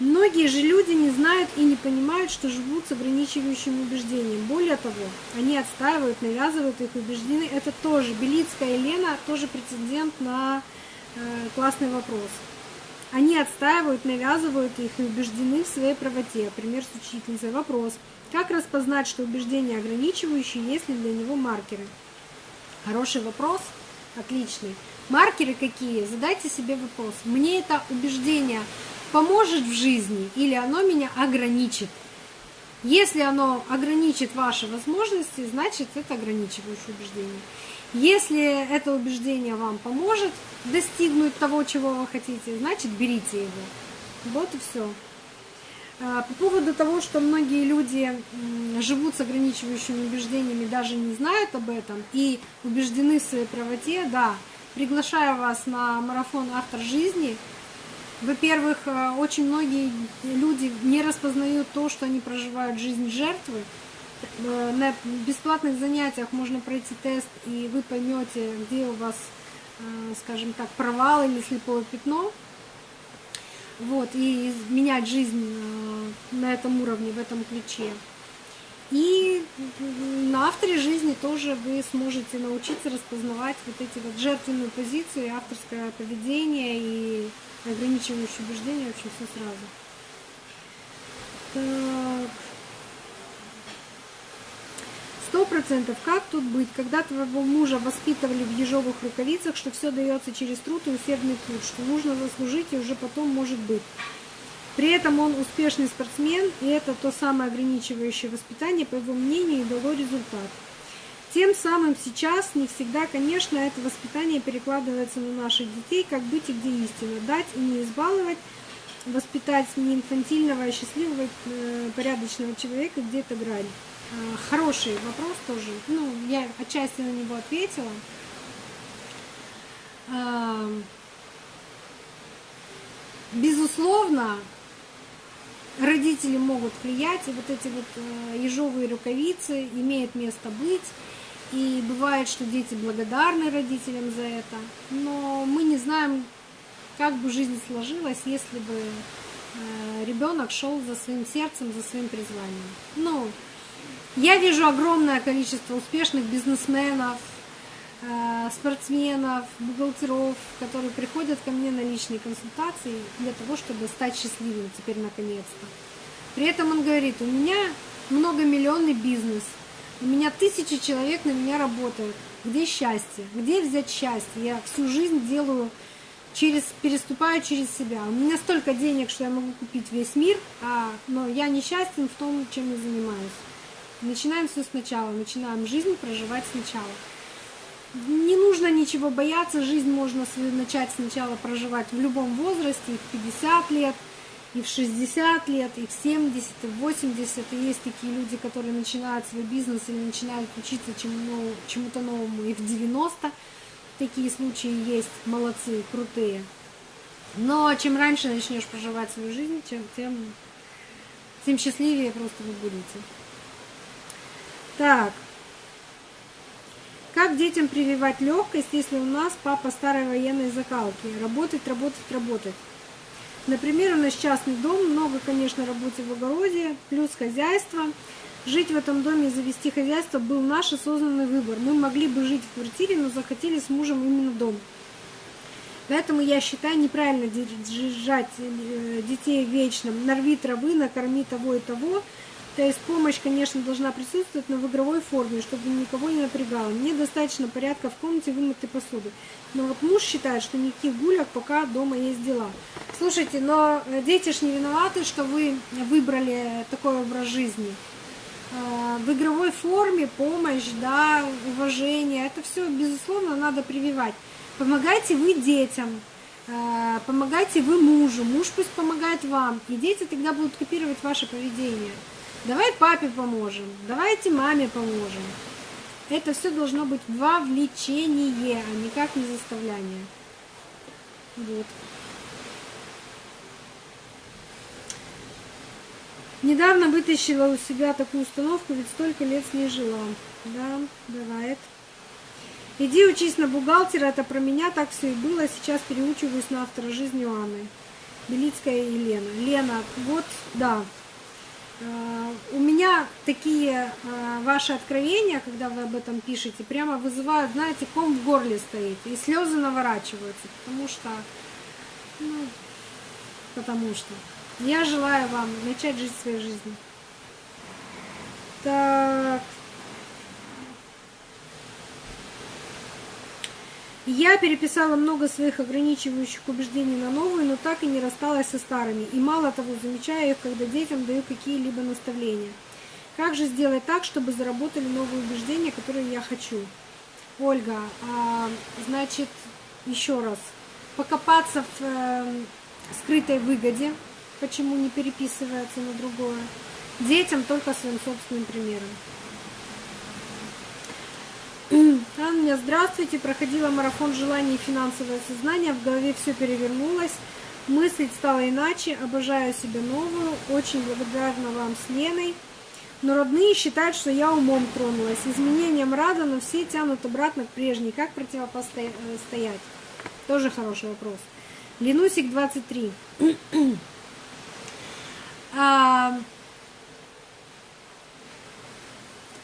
Многие же люди не знают и не понимают, что живут с ограничивающим убеждением. Более того, они отстаивают, навязывают их убеждения. Это тоже Белицкая Елена, тоже прецедент на э, классный вопрос. Они отстаивают, навязывают их и убеждены в своей правоте. Пример с учительницей. Вопрос. Как распознать, что убеждение ограничивающее, есть ли для него маркеры? Хороший вопрос, отличный. Маркеры какие? Задайте себе вопрос. Мне это убеждение поможет в жизни или оно меня ограничит. Если оно ограничит ваши возможности, значит это ограничивающее убеждение. Если это убеждение вам поможет достигнуть того, чего вы хотите, значит берите его. Вот и все. А, по поводу того, что многие люди живут с ограничивающими убеждениями, даже не знают об этом и убеждены в своей правоте, да, приглашаю вас на марафон «Автор жизни», во-первых, э, очень многие люди не распознают то, что они проживают жизнь жертвы. Э, на бесплатных занятиях можно пройти тест, и вы поймете, где у вас, э, скажем так, провал или слепое пятно. Вот, и менять жизнь на этом уровне, в этом ключе. И на авторе жизни тоже вы сможете научиться распознавать вот эти вот жертвенную позицию, авторское поведение и ограничивающие убеждения, вообще все сразу. Так. Сто процентов. Как тут быть, когда твоего мужа воспитывали в ежовых рукавицах, что все дается через труд и усердный труд, что нужно заслужить и уже потом может быть. При этом он успешный спортсмен, и это то самое ограничивающее воспитание, по его мнению, и дало результат. Тем самым сейчас не всегда, конечно, это воспитание перекладывается на наших детей, как быть и где истина. Дать и не избаловать, воспитать не инфантильного, а счастливого, э, порядочного человека, где то грань. Э, хороший вопрос тоже. Ну, я отчасти на него ответила. Э, безусловно, родители могут влиять, и вот эти вот э, ежовые рукавицы имеют место быть. И бывает, что дети благодарны родителям за это, но мы не знаем, как бы жизнь сложилась, если бы э, ребенок шел за своим сердцем, за своим призванием. Ну, я вижу огромное количество успешных бизнесменов, э, спортсменов, бухгалтеров, которые приходят ко мне на личные консультации для того, чтобы стать счастливым теперь наконец-то. При этом он говорит, у меня многомиллионный бизнес – у меня тысячи человек на меня работают. Где счастье? Где взять счастье? Я всю жизнь делаю через, переступаю через себя. У меня столько денег, что я могу купить весь мир, а, но я несчастен в том, чем я занимаюсь. Начинаем все сначала, начинаем жизнь проживать сначала. Не нужно ничего бояться, жизнь можно начать сначала проживать в любом возрасте, в 50 лет – и в 60 лет, и в 70, и в 80. И есть такие люди, которые начинают свой бизнес или начинают учиться чему, чему-то новому и в 90. Такие случаи есть, молодцы, крутые. Но чем раньше начнешь проживать свою жизнь, тем, тем, тем счастливее просто вы будете. Так. Как детям прививать легкость, если у нас папа старой военной закалки? Работать, работать, работать. Например, у нас частный дом, много, конечно, работы в огороде, плюс хозяйство. Жить в этом доме и завести хозяйство был наш осознанный выбор. Мы могли бы жить в квартире, но захотели с мужем именно дом. Поэтому я считаю неправильно держать э, детей вечно. Нарви травы, накорми того и того. То есть помощь, конечно, должна присутствовать, но в игровой форме, чтобы никого не напрягало. Мне достаточно порядка в комнате вымытой посуды. Но вот муж считает, что никаких гулек, пока дома есть дела. Слушайте, но дети ж не виноваты, что вы выбрали такой образ жизни. А, в игровой форме помощь, да, уважение, это все, безусловно, надо прививать. Помогайте вы детям, э, помогайте вы мужу, муж пусть помогает вам, и дети тогда будут копировать ваше поведение. Давай папе поможем, давайте маме поможем. Это все должно быть вовлечение, а никак не заставляние. Вот. Недавно вытащила у себя такую установку, ведь столько лет с ней жила. Да, бывает. Иди учись на бухгалтера, это про меня так все и было. Сейчас переучиваюсь на автора жизни Анны. Белицкая и Лена. Лена, вот, да. А, у меня такие а, ваши откровения, когда вы об этом пишете, прямо вызывают, знаете, ком в горле стоит, и слезы наворачиваются, потому что, ну, потому что. Я желаю вам начать жить своей жизнью. Так, Я переписала много своих ограничивающих убеждений на новые, но так и не рассталась со старыми. И мало того, замечаю их, когда детям даю какие-либо наставления. Как же сделать так, чтобы заработали новые убеждения, которые я хочу? Ольга, а, значит, еще раз, покопаться в э, скрытой выгоде, почему не переписывается на другое. Детям только своим собственным примером. Анна, здравствуйте. Проходила марафон желаний и финансовое сознание. В голове все перевернулось. Мыслить стало иначе. Обожаю себя новую. Очень благодарна вам с Леной. Но родные считают, что я умом тронулась. Изменениям рада, но все тянут обратно к прежней. Как противопостоять? Тоже хороший вопрос. Ленусик 23. *clears throat* а,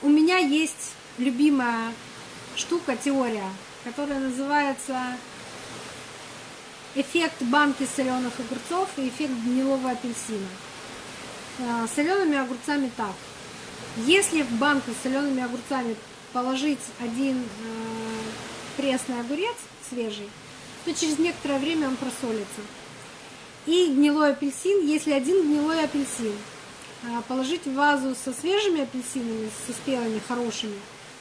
у меня есть любимая штука, теория, которая называется эффект банки соленых огурцов и эффект гнилого апельсина. А, солеными огурцами так. Если в банку с солеными огурцами положить один э, пресный огурец свежий, то через некоторое время он просолится. И гнилой апельсин, если один гнилой апельсин а, положить в вазу со свежими апельсинами, со спелыми, хорошими,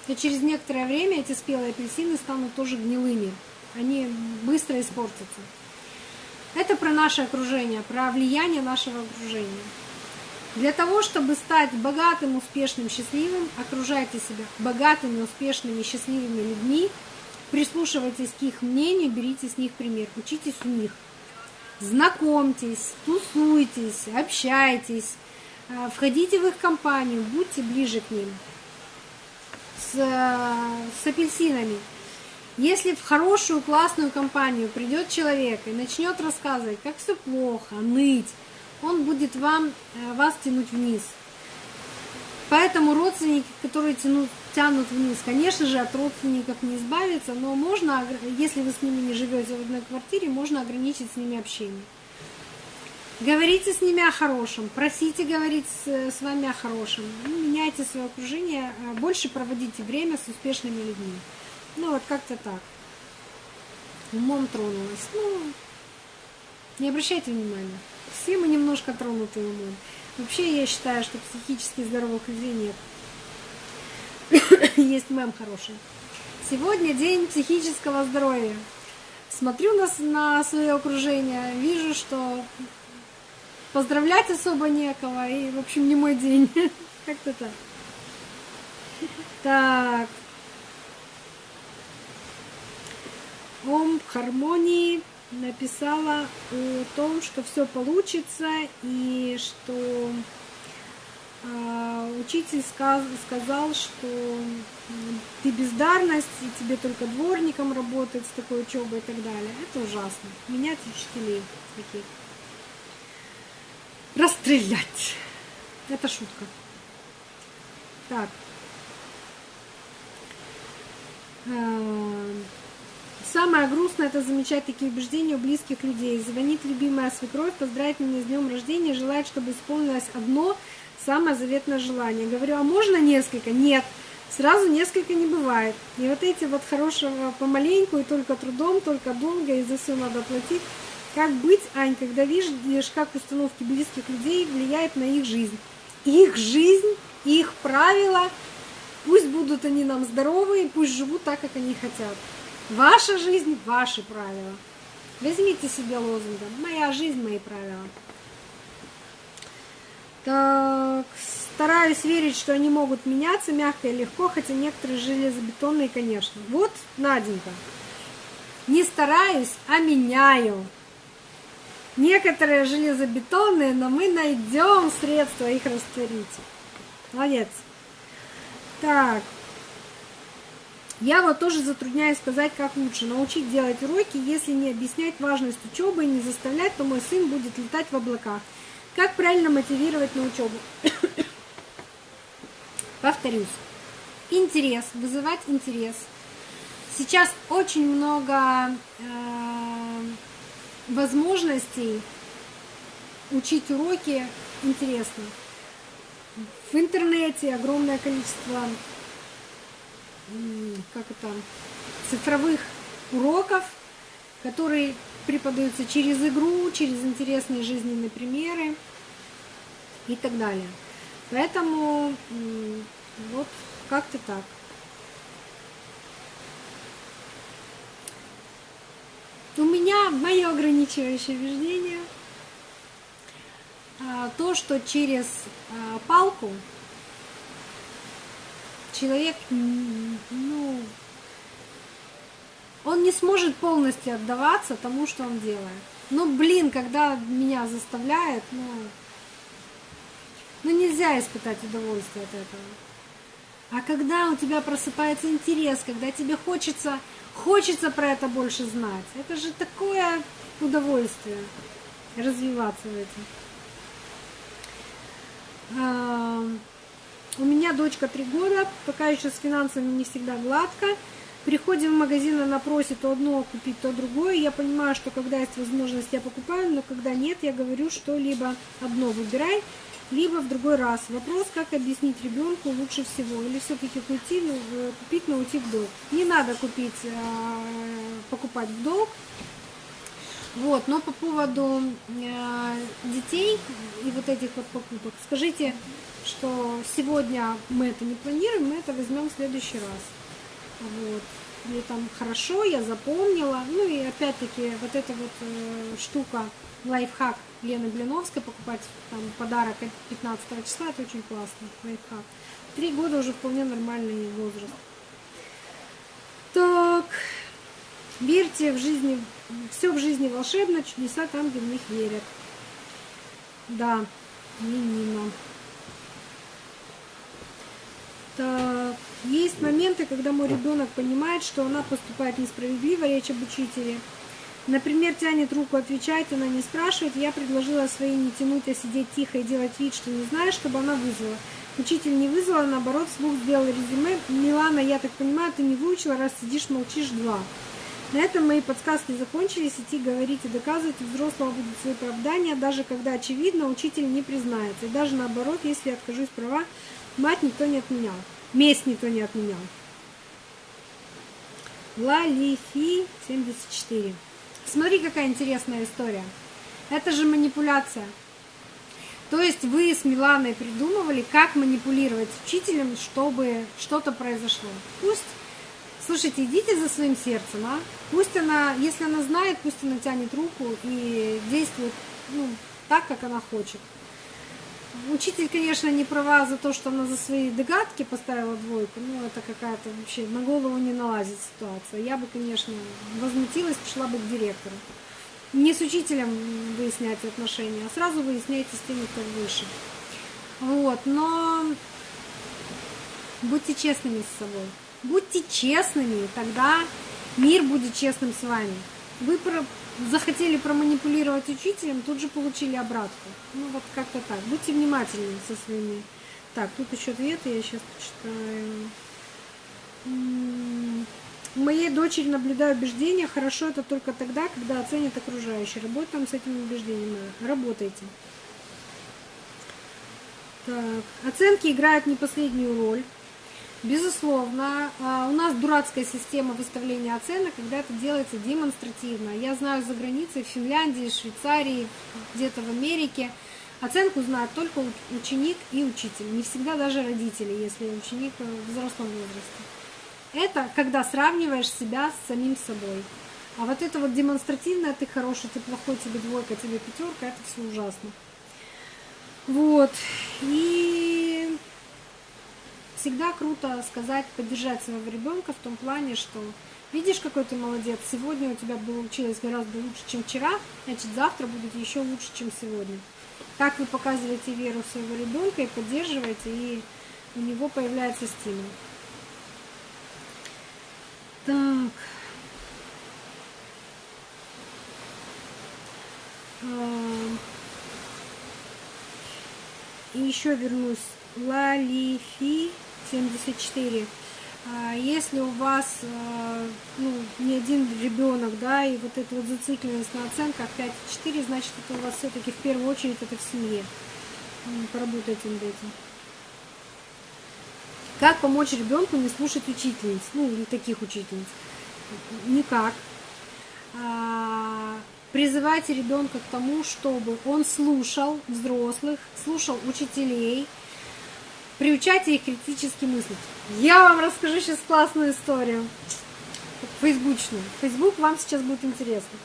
то через некоторое время эти спелые апельсины станут тоже гнилыми. Они быстро испортятся. Это про наше окружение, про влияние нашего окружения. Для того, чтобы стать богатым, успешным, счастливым, окружайте себя богатыми, успешными, счастливыми людьми, прислушивайтесь к их мнению, берите с них пример, учитесь у них. Знакомьтесь, тусуйтесь, общайтесь, э, входите в их компанию, будьте ближе к ним с, с апельсинами. Если в хорошую, классную компанию придет человек и начнет рассказывать, как все плохо, ныть, он будет вам, э, вас тянуть вниз. Поэтому родственники, которые тянут, тянут вниз, конечно же, от родственников не избавиться, но можно, если вы с ними не живете в одной квартире, можно ограничить с ними общение. Говорите с ними о хорошем, просите говорить с, вами о хорошем, ну, меняйте свое окружение, а больше проводите время с успешными людьми. Ну вот как-то так. Умом тронулась. Ну, не обращайте внимания. Все мы немножко тронуты умом. Вообще я считаю, что психически здоровых людей нет. *coughs* Есть мем хороший. Сегодня день психического здоровья. Смотрю на, на свое окружение, вижу, что поздравлять особо некого, и, в общем, не мой день. *laughs* Как-то так. Так. Ом Хармонии написала о том, что все получится и что э, учитель сказ, сказал, что ты бездарность, и тебе только дворником работать с такой учебой и так далее. Это ужасно. Менять учителей таких. Стрелять. Это шутка. Так. Эм, Самое грустное это замечать такие убеждения у близких людей. Звонит любимая свекровь, поздравит меня с днем рождения, желает, чтобы исполнилось одно самое заветное желание. Говорю, а можно несколько? Нет. Сразу несколько не бывает. И вот эти вот хорошего помаленьку, и только трудом, только долго, и за все надо платить. Как быть, Ань, когда видишь, как установки близких людей влияют на их жизнь? Их жизнь, их правила, пусть будут они нам здоровые, пусть живут так, как они хотят. Ваша жизнь, ваши правила. Возьмите себе лозунгом. Моя жизнь, мои правила. Так, стараюсь верить, что они могут меняться мягко и легко, хотя некоторые железобетонные, конечно. Вот, Наденька, не стараюсь, а меняю. Некоторые железобетонные, но мы найдем средства их растворить. Молодец. Так, я вот тоже затрудняюсь сказать, как лучше. Научить делать уроки, если не объяснять важность учебы и не заставлять, то мой сын будет летать в облаках. Как правильно мотивировать на учебу? *coughs* Повторюсь. Интерес, вызывать интерес. Сейчас очень много э, возможностей учить уроки интересно. В интернете огромное количество как это, цифровых уроков, которые преподаются через игру, через интересные жизненные примеры и так далее. Поэтому вот как-то так. У меня мое ограничивающее убеждение а, то, что через а, палку человек, ну, он не сможет полностью отдаваться тому, что он делает. Ну, блин, когда меня заставляет, ну, ну нельзя испытать удовольствие от этого. А когда у тебя просыпается интерес, когда тебе хочется, хочется про это больше знать, это же такое удовольствие развиваться в этом. У меня дочка три года, пока еще с финансами не всегда гладко. Приходим в магазин, она просит то одно купить, то другое. Я понимаю, что когда есть возможность, я покупаю, но когда нет, я говорю, что либо одно выбирай, либо в другой раз. Вопрос, как объяснить ребенку лучше всего. Или все-таки купить, купить, но уйти в долг. Не надо купить, а, покупать в долг. Вот, но по поводу э, детей и вот этих вот покупок, скажите, что сегодня мы это не планируем, мы это возьмем в следующий раз. Вот. Мне там хорошо, я запомнила. Ну и опять-таки вот эта вот э, штука, лайфхак Лены Блиновской, покупать там подарок 15 числа, это очень классно, лайфхак. Три года уже вполне нормальный возраст. Так, верьте в жизни, все в жизни волшебно, чудеса там, где в них верят. Да, Нина. Так, есть моменты, когда мой ребенок понимает, что она поступает несправедливо, речь об учителе. Например, тянет руку отвечать, она не спрашивает. Я предложила своей не тянуть, а сидеть тихо и делать вид, что не знаю, чтобы она вызвала. Учитель не вызвала, наоборот, вслух сделал резюме. Милана, я так понимаю, ты не выучила, раз сидишь, молчишь, два. На этом мои подсказки закончились. Идти говорить и доказывать у взрослого будет свои оправдания, даже когда очевидно, учитель не признается. И даже наоборот, если я откажусь права, Мать никто не отменял. Месть никто не отменял. Лалифи 74. Смотри, какая интересная история. Это же манипуляция. То есть вы с Миланой придумывали, как манипулировать учителем, чтобы что-то произошло. Пусть, слушайте, идите за своим сердцем, а? Пусть она, если она знает, пусть она тянет руку и действует ну, так, как она хочет. Учитель, конечно, не права за то, что она за свои догадки поставила двойку. Ну, это какая-то вообще на голову не налазит ситуация. Я бы, конечно, возмутилась, пошла бы к директору. Не с учителем выяснять отношения, а сразу выясняйте с теми, кто выше. Вот, но будьте честными с собой. Будьте честными, тогда мир будет честным с вами. Вы захотели проманипулировать учителем, тут же получили обратку. Ну вот как-то так. Будьте внимательны со своими. Так, тут еще ответы, я сейчас почитаю. Моей дочери наблюдаю убеждения, хорошо это только тогда, когда оценят окружающие. Работаем с этими убеждениями. Работайте. Так. Оценки играют не последнюю роль. Безусловно, а, у нас дурацкая система выставления оценок, когда это делается демонстративно. Я знаю за границей, в Финляндии, Швейцарии, где-то в Америке, оценку знает только ученик и учитель. Не всегда даже родители, если ученик в взрослом возрасте. Это когда сравниваешь себя с самим собой. А вот это вот демонстративное, ты хороший, ты плохой, тебе двойка, тебе пятерка, это все ужасно. Вот. И всегда круто сказать, поддержать своего ребенка в том плане, что видишь, какой ты молодец, сегодня у тебя получилось гораздо лучше, чем вчера, значит, завтра будет еще лучше, чем сегодня. Так вы показываете веру своего ребенка и поддерживаете, и у него появляется стимул. Так. А, и еще вернусь. Лалифи 74. А, если у вас а, ну, не один ребенок, да, и вот эта вот зацикленность на оценках 5-4, значит, это у вас все-таки в первую очередь это в семье. Поработайте над этим. Как помочь ребенку не слушать учительниц, ну, или таких учительниц? Никак. А, призывайте ребенка к тому, чтобы он слушал взрослых, слушал учителей, приучайте их критически мыслить. Я вам расскажу сейчас классную историю, фейсбучную. Фейсбук вам сейчас будет интересно.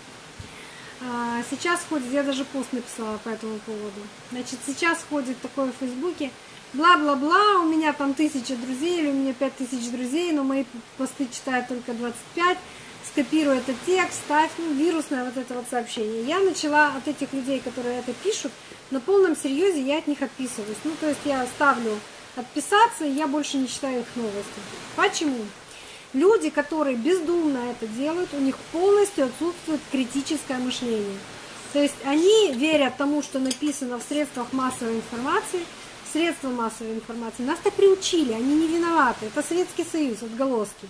А, сейчас ходит, я даже пост написала по этому поводу. Значит, сейчас ходит такое в Фейсбуке, бла-бла-бла, у меня там тысяча друзей или у меня пять тысяч друзей, но мои посты читают только 25, скопируй этот текст, ставь, ну, вирусное вот это вот сообщение. Я начала от этих людей, которые это пишут, на полном серьезе я от них отписываюсь. Ну, то есть я ставлю отписаться, и я больше не читаю их новости. Почему? Люди, которые бездумно это делают, у них полностью отсутствует критическое мышление. То есть они верят тому, что написано в средствах массовой информации, средства массовой информации. Нас так приучили, они не виноваты. Это Советский Союз, отголоски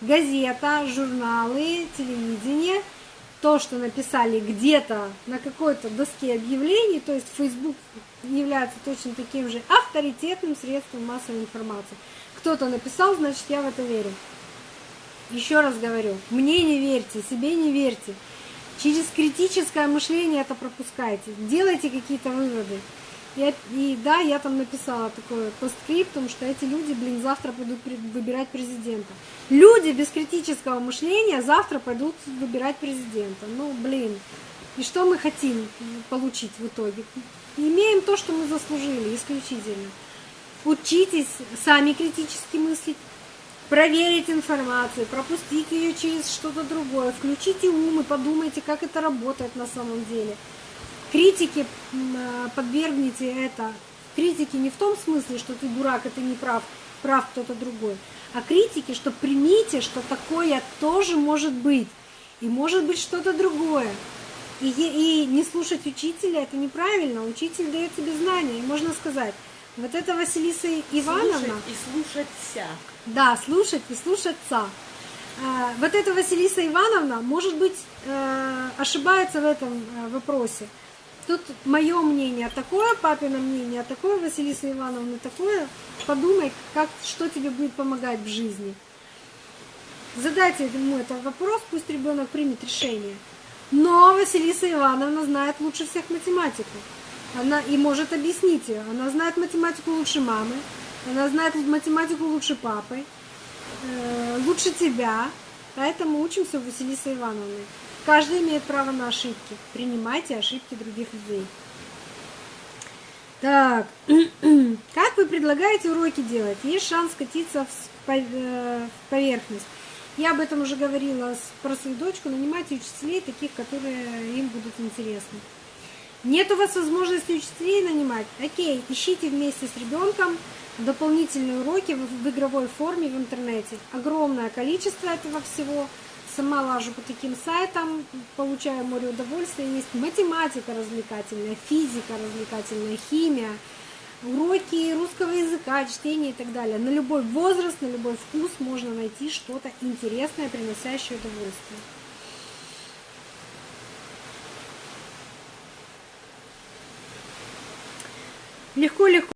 газета, журналы, телевидение, то, что написали где-то на какой-то доске объявлений, то есть Facebook является точно таким же авторитетным средством массовой информации. Кто-то написал, значит, я в это верю. Еще раз говорю, мне не верьте, себе не верьте. Через критическое мышление это пропускайте. Делайте какие-то выводы. И, да, я там написала такое постскриптум, что эти люди, блин, завтра пойдут выбирать президента. Люди без критического мышления завтра пойдут выбирать президента. Ну, блин, и что мы хотим получить в итоге? Имеем то, что мы заслужили, исключительно. Учитесь сами критически мыслить, проверить информацию, пропустить ее через что-то другое, включите ум и подумайте, как это работает на самом деле – критике а, подвергните это. Критики не в том смысле, что ты дурак, ты не прав, прав кто-то другой, а критики, что примите, что такое тоже может быть, и может быть что-то другое. И, и не слушать учителя это неправильно. Учитель дает тебе знания. И можно сказать, вот это Василиса Ивановна. Слушать и слушаться. Да, слушать и слушаться. А, вот эта Василиса Ивановна, может быть, э, ошибается в этом э, вопросе. Тут мое мнение такое, папино мнение такое, Василиса Ивановна такое. Подумай, как, что тебе будет помогать в жизни. Задайте ему этот вопрос, пусть ребенок примет решение. Но Василиса Ивановна знает лучше всех математику. Она и может объяснить ее. Она знает математику лучше мамы, она знает математику лучше папы, э, лучше тебя. Поэтому учимся у Василисы Ивановны. Каждый имеет право на ошибки. Принимайте ошибки других людей. Так, *clears throat* как вы предлагаете уроки делать? Есть шанс скатиться э, в поверхность. Я об этом уже говорила про свою дочку. Нанимайте учителей, таких, которые им будут интересны. Нет у вас возможности учителей нанимать? Окей, ищите вместе с ребенком дополнительные уроки в игровой форме в интернете. Огромное количество этого всего сама лажу по таким сайтам, получаю море удовольствия. Есть математика развлекательная, физика развлекательная, химия, уроки русского языка, чтения и так далее. На любой возраст, на любой вкус можно найти что-то интересное, приносящее удовольствие. Легко-легко